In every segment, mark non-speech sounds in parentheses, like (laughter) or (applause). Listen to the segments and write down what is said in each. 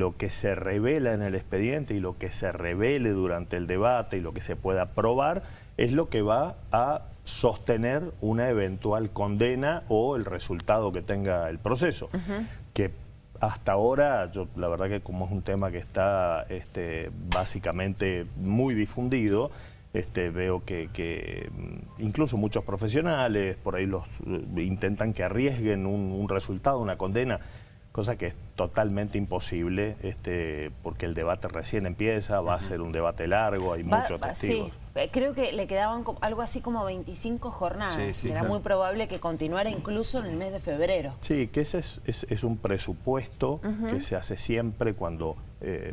lo que se revela en el expediente y lo que se revele durante el debate y lo que se pueda probar es lo que va a sostener una eventual condena o el resultado que tenga el proceso. Que hasta ahora, yo, la verdad que como es un tema que está este, básicamente muy difundido, este, veo que, mm, incluso muchos profesionales por ahí los eh, intentan que arriesguen un resultado, una condena, cosa que es totalmente imposible este, porque el debate recién empieza, va a ser un debate largo, hay muchos testigos. Sí, eh, creo que le quedaban algo así como 25 jornadas, era muy probable que continuara incluso en el mes de febrero. Sí, que ese es, un presupuesto que se hace siempre cuando eh,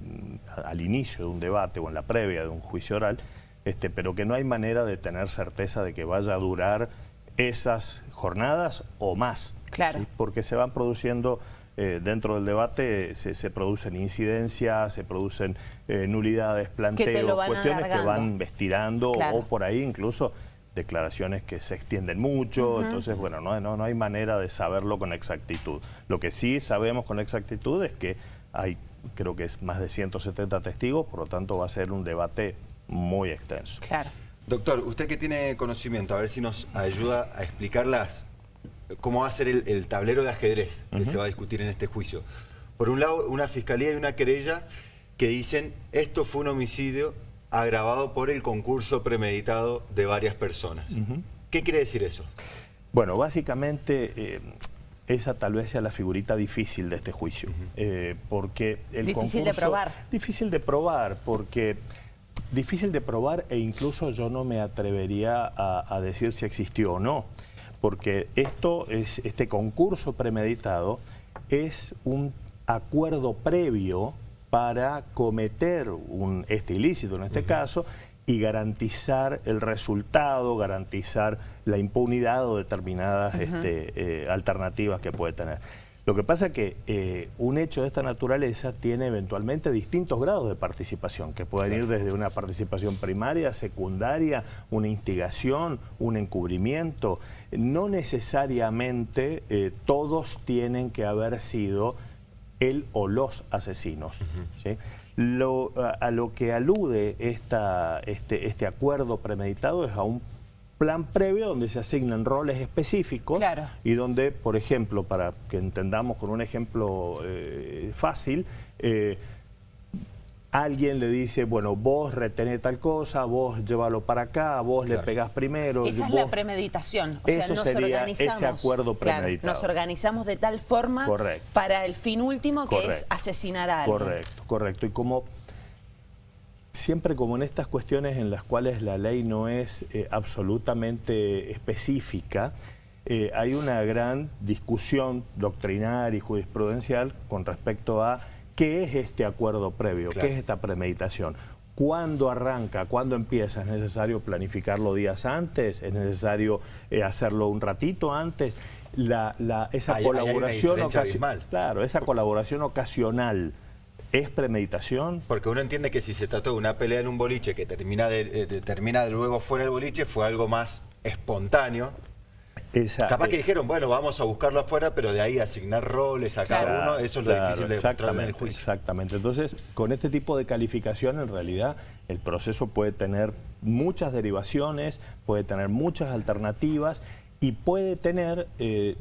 al inicio de un debate o en la previa de un juicio oral, este, pero que no hay manera de tener certeza de que vaya a durar esas jornadas o más. Claro. Porque se van produciendo eh, dentro del debate se, producen incidencias, se producen eh, nulidades, planteos, cuestiones que van estirando o por ahí incluso declaraciones que se extienden mucho, entonces bueno, no, no, no hay manera de saberlo con exactitud. Lo que sí sabemos con exactitud es que hay, creo que es más de 170 testigos, por lo tanto va a ser un debate muy extenso. Claro. Doctor, usted que tiene conocimiento, a ver si nos ayuda a explicar las cómo va a ser el, tablero de ajedrez que se va a discutir en este juicio. Por un lado, una fiscalía y una querella que dicen esto fue un homicidio agravado por el concurso premeditado de varias personas. ¿Qué quiere decir eso? Bueno, básicamente eh, esa tal vez sea la figurita difícil de este juicio. Eh, porque el difícil de probar. Difícil de probar, porque... Difícil de probar e incluso yo no me atrevería a decir si existió o no porque esto es, este concurso premeditado es un acuerdo previo para cometer un, este ilícito en este caso y garantizar el resultado, garantizar la impunidad o determinadas este, eh, alternativas que puede tener. Lo que pasa es que eh, un hecho de esta naturaleza tiene eventualmente distintos grados de participación, que pueden ir desde una participación primaria, secundaria, una instigación, un encubrimiento. No necesariamente eh, todos tienen que haber sido él o los asesinos. a, lo que alude esta, este, este acuerdo premeditado es a un plan previo donde se asignan roles específicos y donde, por ejemplo, para que entendamos con un ejemplo eh, fácil, eh, alguien le dice, bueno, vos retenés tal cosa, vos llévalo para acá, vos le pegás primero. Esa es la premeditación, o sea, Eso nos sería organizamos. ese acuerdo premeditado. nos organizamos de tal forma para el fin último que es asesinar a alguien. Correcto, correcto. Y como siempre como en estas cuestiones en las cuales la ley no es eh, absolutamente específica, eh, hay una gran discusión doctrinal y jurisprudencial con respecto a qué es este acuerdo previo, qué es esta premeditación. ¿Cuándo arranca? ¿Cuándo empieza? ¿Es necesario planificarlo días antes? ¿Es necesario eh, hacerlo un ratito antes? La, esa colaboración ocasional. Claro, esa colaboración ocasional ¿Es premeditación? Porque uno entiende que si se trató de una pelea en un boliche que termina de, eh, termina de luego fuera del boliche, fue algo más espontáneo. Capaz que dijeron, bueno, vamos a buscarlo afuera, pero de ahí asignar roles a cada uno, eso es lo difícil de exactamente, en el juicio. Exactamente. Entonces, con este tipo de calificación, en realidad, el proceso puede tener muchas derivaciones, puede tener muchas alternativas y puede tener, eh,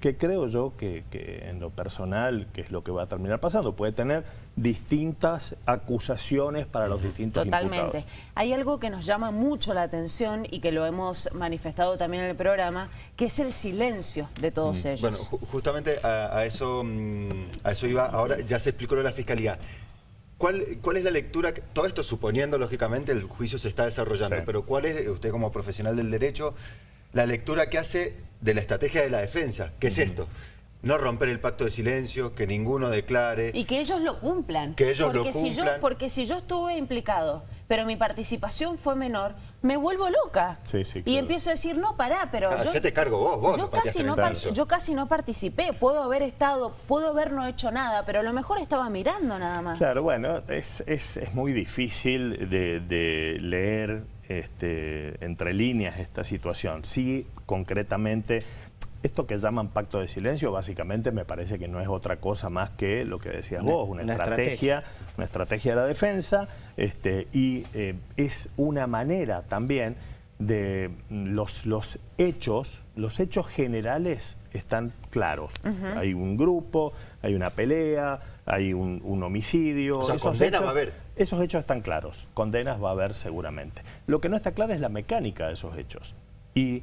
que creo yo que, en lo personal, que es lo que va a terminar pasando, puede tener distintas acusaciones para los distintos Totalmente. Hay algo que nos llama mucho la atención y que lo hemos manifestado también en el programa, que es el silencio de todos mm. ellos. Bueno, justamente a, eso, mm, a eso iba, ahora ya se explicó lo de la Fiscalía. ¿Cuál, ¿Cuál, es la lectura? Todo esto suponiendo, lógicamente, el juicio se está desarrollando, pero ¿cuál es, usted como profesional del derecho, la lectura que hace de la estrategia de la defensa. ¿Qué es esto? No romper el pacto de silencio, que ninguno declare. Y que ellos lo cumplan. Que ellos porque lo cumplan. Si yo, porque si yo estuve implicado, pero mi participación fue menor, me vuelvo loca. Sí, sí, Y empiezo a decir, no, pará, pero ah, yo... te cargo vos, vos yo, casi no yo casi no participé, puedo haber estado, puedo haber no hecho nada, pero a lo mejor estaba mirando nada más. Claro, bueno, es, es, es muy difícil de, de leer este, entre líneas esta situación. Sí, concretamente, Esto que llaman pacto de silencio, básicamente me parece que no es otra cosa más que lo que decías vos, una, estrategia, una estrategia de la defensa, este, y eh, es una manera también de los, los hechos, los hechos generales están claros. Hay un grupo, hay una pelea, hay un, homicidio. O sea, esos hechos, va a haber. Esos hechos están claros, condenas va a haber seguramente. Lo que no está claro es la mecánica de esos hechos. Y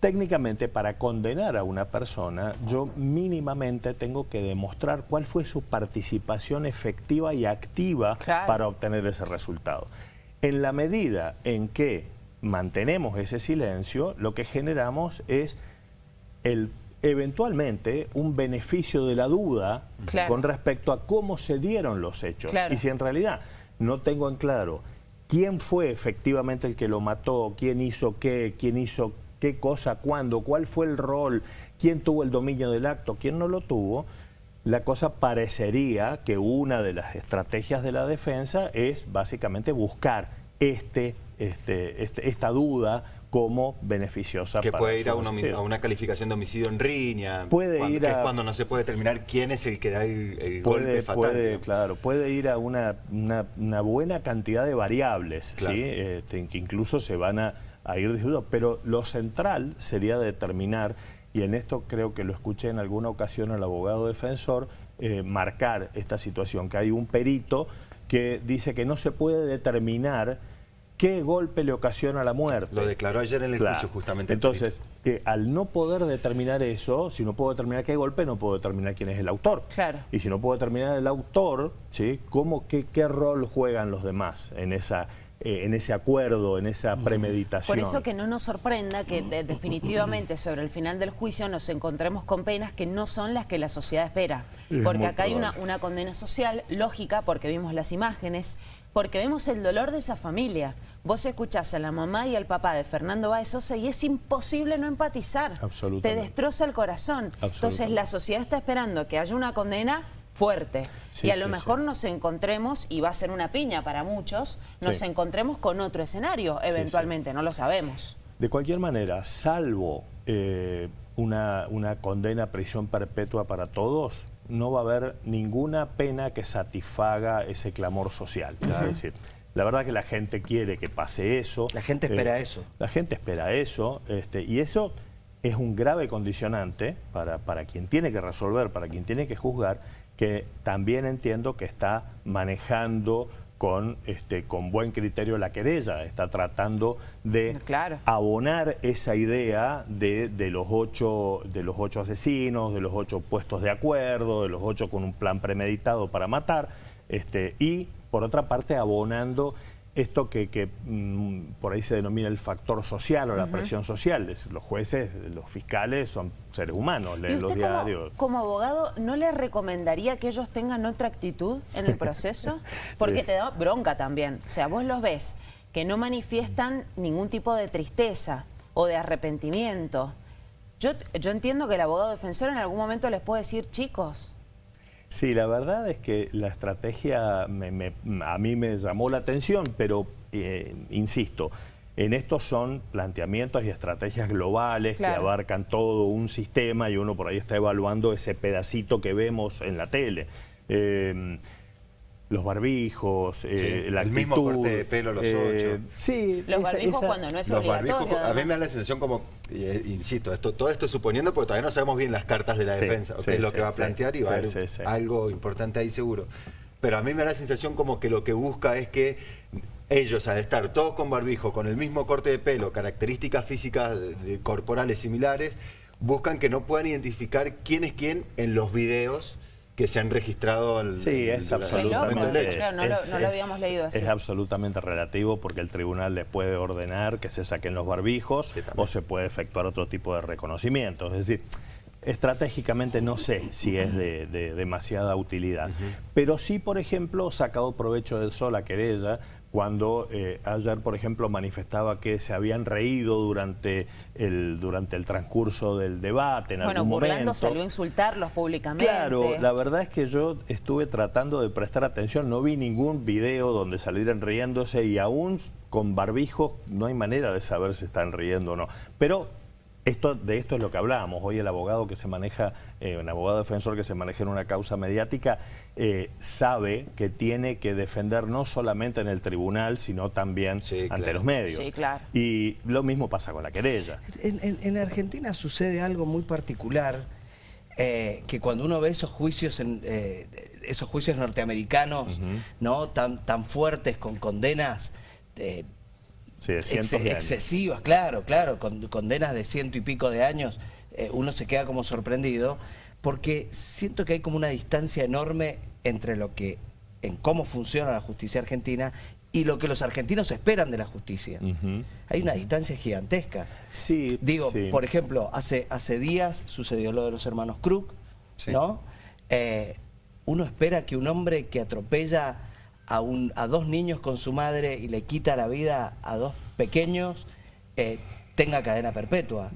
Técnicamente, para condenar a una persona, yo mínimamente tengo que demostrar cuál fue su participación efectiva y activa para obtener ese resultado. En la medida en que mantenemos ese silencio, lo que generamos es el eventualmente un beneficio de la duda con respecto a cómo se dieron los hechos. Y si en realidad no tengo en claro quién fue efectivamente el que lo mató, quién hizo qué, quién hizo qué cosa, cuándo, cuál fue el rol, quién tuvo el dominio del acto, quién no lo tuvo, la cosa parecería que una de las estrategias de la defensa es básicamente buscar este, este, este esta duda como beneficiosa que puede ir a una, calificación de homicidio en riña puede cuando, ir a, es cuando no se puede determinar quién es el que da el, golpe fatal puede, claro puede ir a una, una, buena cantidad de variables ¿sí? Este, que incluso se van a a ir disminuyendo. Pero lo central sería determinar, y en esto creo que lo escuché en alguna ocasión al abogado defensor, eh, marcar esta situación, que hay un perito que dice que no se puede determinar qué golpe le ocasiona la muerte. Lo declaró ayer en el juicio justamente. Entonces, eh, al no poder determinar eso, si no puedo determinar qué golpe, no puedo determinar quién es el autor. Claro. Y si no puedo determinar el autor, ¿sí? ¿Cómo, qué, qué rol juegan los demás en esa eh, en ese acuerdo, en esa premeditación. Por eso que no nos sorprenda que definitivamente sobre el final del juicio nos encontremos con penas que no son las que la sociedad espera. porque acá hay una, una condena social lógica, porque vimos las imágenes, porque vemos el dolor de esa familia. Vos escuchás a la mamá y al papá de Fernando Báez Sosa y es imposible no empatizar. Te destroza el corazón. Entonces la sociedad está esperando que haya una condena fuerte. y a lo mejor nos encontremos, y va a ser una piña para muchos, nos encontremos con otro escenario eventualmente, no lo sabemos. De cualquier manera, salvo eh, una, una condena a prisión perpetua para todos, no va a haber ninguna pena que satisfaga ese clamor social. Es decir, la verdad que la gente quiere que pase eso. La gente espera eh, eso. La gente espera eso, este, y eso es un grave condicionante para, para quien tiene que resolver, para quien tiene que juzgar, que también entiendo que está manejando con, este, con buen criterio la querella, está tratando de abonar esa idea de, de, los ocho, de los ocho asesinos, de los ocho puestos de acuerdo, de los ocho con un plan premeditado para matar, este, y por otra parte abonando esto que, mm, por ahí se denomina el factor social o la presión social. Los jueces, los fiscales son seres humanos, leen los diarios. Como, abogado, ¿no le recomendaría que ellos tengan otra actitud en el proceso? (laughs) Porque te da bronca también. O sea, vos los ves que no manifiestan ningún tipo de tristeza o de arrepentimiento. Yo, yo entiendo que el abogado defensor en algún momento les puede decir, chicos, Sí, la verdad es que la estrategia a mí me llamó la atención, pero eh, insisto, en estos son planteamientos y estrategias globales que abarcan todo un sistema y uno por ahí está evaluando ese pedacito que vemos en la tele. Eh, los barbijos, eh, la El mismo corte de pelo, los eh, ocho. Sí. Los barbijos cuando no es obligatorio. a mí me da la sensación como, insisto, esto, todo esto suponiendo porque todavía no sabemos bien las cartas de la defensa, qué es lo que va a plantear y va a haber algo importante ahí seguro. Pero a mí me da la sensación como que lo que busca es que ellos, al estar todos con barbijo, con el mismo corte de pelo, características físicas corporales similares, buscan que no puedan identificar quién es quién en los videos que se han registrado al, Sí, es absolutamente... no, lo, habíamos leído así. Es absolutamente relativo porque el tribunal le puede ordenar que se saquen los barbijos o se puede efectuar otro tipo de reconocimiento. Es decir, estratégicamente no sé si es de, demasiada utilidad. Pero sí, por ejemplo, sacado provecho del sol a querella cuando eh, ayer, por ejemplo, manifestaba que se habían reído durante el, durante el transcurso del debate en bueno, algún momento. salió a insultarlos públicamente. Claro, la verdad es que yo estuve tratando de prestar atención, no vi ningún video donde salieran riéndose y aún con barbijos no hay manera de saber si están riendo o no. Pero esto, de esto es lo que hablábamos. Hoy el abogado que se maneja, eh, un abogado defensor que se maneja en una causa mediática, eh, sabe que tiene que defender no solamente en el tribunal, sino también ante los medios. Sí, claro. Y lo mismo pasa con la querella. En, Argentina sucede algo muy particular, eh, que cuando uno ve esos juicios, en, esos juicios norteamericanos, ¿no? tan, tan fuertes, con condenas excesivas, claro, claro, con condenas de ciento y pico de años, eh, uno se queda como sorprendido, porque siento que hay como una distancia enorme entre lo que, en cómo funciona la justicia argentina y lo que los argentinos esperan de la justicia. Hay una distancia gigantesca. Sí, Digo, por ejemplo, hace, hace días sucedió lo de los hermanos Krug, ¿no? Eh, uno espera que un hombre que atropella a, un, a dos niños con su madre y le quita la vida a dos pequeños, eh, tenga cadena perpetua.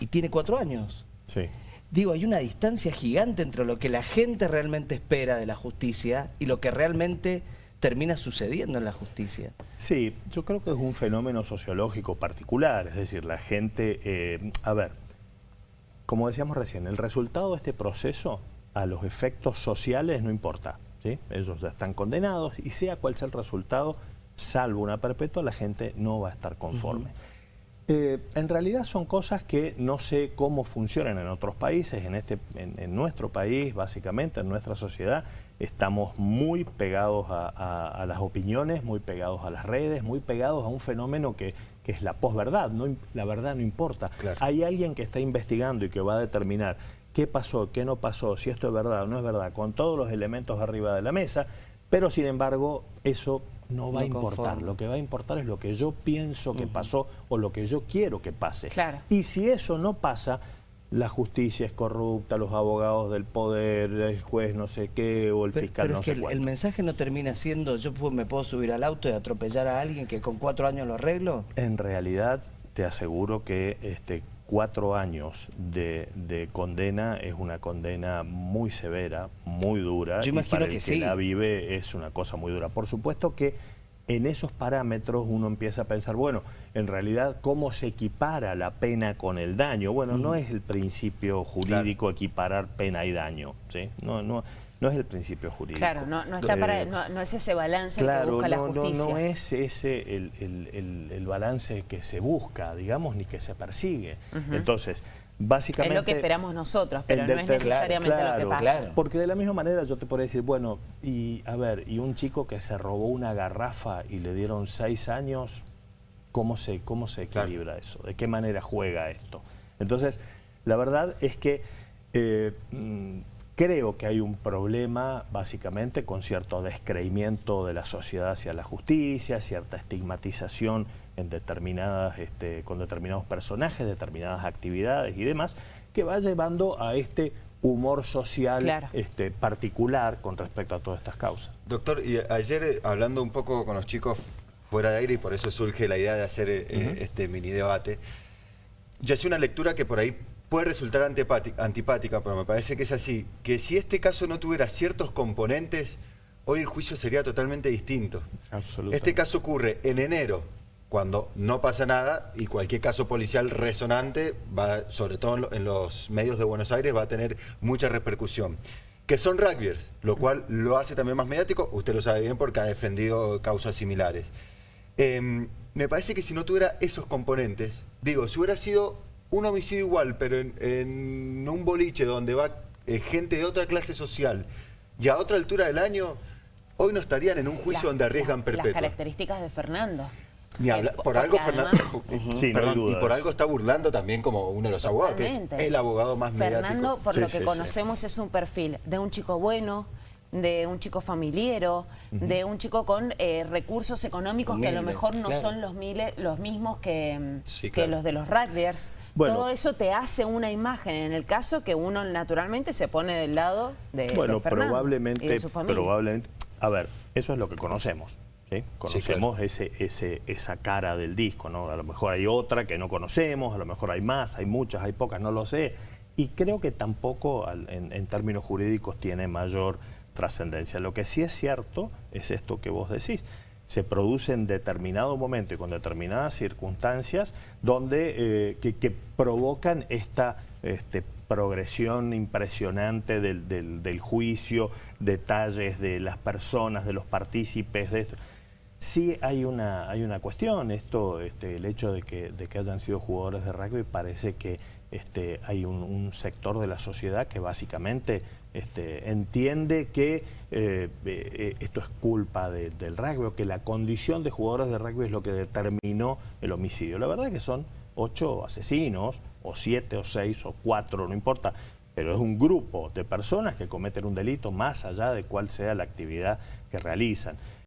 Y tiene cuatro años. Sí. Digo, hay una distancia gigante entre lo que la gente realmente espera de la justicia y lo que realmente termina sucediendo en la justicia. Sí, yo creo que es un fenómeno sociológico particular, es decir, la gente... Eh, a ver, como decíamos recién, el resultado de este proceso a los efectos sociales no importa. Ellos ya están condenados y sea cual sea el resultado, salvo una perpetua, la gente no va a estar conforme. Eh, en realidad son cosas que no sé cómo funcionan en otros países, en, este, en, nuestro país, básicamente, en nuestra sociedad, estamos muy pegados a, las opiniones, muy pegados a las redes, muy pegados a un fenómeno que, es la posverdad, no, la verdad no importa. Hay alguien que está investigando y que va a determinar qué pasó, qué no pasó, si esto es verdad o no es verdad, con todos los elementos arriba de la mesa, pero sin embargo eso no va a importar. Lo que va a importar es lo que yo pienso que pasó o lo que yo quiero que pase. Y si eso no pasa, la justicia es corrupta, los abogados del poder, el juez no sé qué o el fiscal no sé el, el, mensaje no termina siendo yo me puedo subir al auto y atropellar a alguien que con cuatro años lo arreglo. En realidad te aseguro que este, cuatro años de, condena es una condena muy severa, muy dura. Yo imagino y para que, la vive es una cosa muy dura. Por supuesto que en esos parámetros uno empieza a pensar, bueno, en realidad, ¿cómo se equipara la pena con el daño? Bueno, no es el principio jurídico equiparar pena y daño, ¿sí? No, no, no es el principio jurídico. Claro, no, no, está para, no, es ese balance que busca la justicia. No, no es ese el, balance que se busca, digamos, ni que se persigue. Entonces, básicamente... Es lo que esperamos nosotros, pero no es necesariamente lo que pasa. Porque de la misma manera yo te podría decir, bueno, y a ver, y un chico que se robó una garrafa y le dieron seis años, ¿cómo se, cómo se equilibra eso? ¿De qué manera juega esto? Entonces, la verdad es que... Eh, mm, Creo que hay un problema básicamente con cierto descreimiento de la sociedad hacia la justicia, cierta estigmatización en determinadas, este, con determinados personajes, determinadas actividades y demás, que va llevando a este humor social este, particular con respecto a todas estas causas. Doctor, y ayer eh, hablando un poco con los chicos fuera de aire, y por eso surge la idea de hacer eh, este mini debate, yo hice una lectura que por ahí puede resultar antipática, pero me parece que es así, que si este caso no tuviera ciertos componentes, hoy el juicio sería totalmente distinto. Este caso ocurre en enero, cuando no pasa nada y cualquier caso policial resonante, va, sobre todo en los medios de Buenos Aires, va a tener mucha repercusión. Que son rugbyers, lo cual lo hace también más mediático, usted lo sabe bien porque ha defendido causas similares. Em, me parece que si no tuviera esos componentes, digo, si hubiera sido un homicidio igual, pero en, un boliche donde va eh, gente de otra clase social y a otra altura del año, hoy no estarían en un juicio donde arriesgan perpetua. Las características de Fernando. por algo Fernando (laughs) y por algo está burlando también como uno de los abogados, que es el abogado más mediático. Fernando, por lo que conocemos, es un perfil de un chico bueno, de un chico familiero, de un chico con eh, recursos económicos que a lo mejor no son los, miles, los mismos que, que los de los rugbyers. Todo eso te hace una imagen en el caso que uno naturalmente se pone del lado de, bueno, probablemente, su familia. Probablemente, a ver, eso es lo que conocemos. Conocemos ese, ese, esa cara del disco, ¿no? A lo mejor hay otra que no conocemos, a lo mejor hay más, hay muchas, hay pocas, no lo sé. Y creo que tampoco en términos jurídicos tiene mayor trascendencia. Lo que sí es cierto es esto que vos decís. se produce en determinado momento y con determinadas circunstancias donde, eh, que, provocan esta este, progresión impresionante del, juicio, detalles de las personas, de los partícipes de esto. Sí hay una, hay una cuestión, esto, este, el hecho de que, hayan sido jugadores de rugby parece que este, hay un, sector de la sociedad que básicamente este, entiende que eh, eh, esto es culpa del rugby o que la condición de jugadores de rugby es lo que determinó el homicidio. La verdad es que son ocho asesinos, o siete, o seis, o cuatro, no importa, pero es un grupo de personas que cometen un delito más allá de cuál sea la actividad que realizan.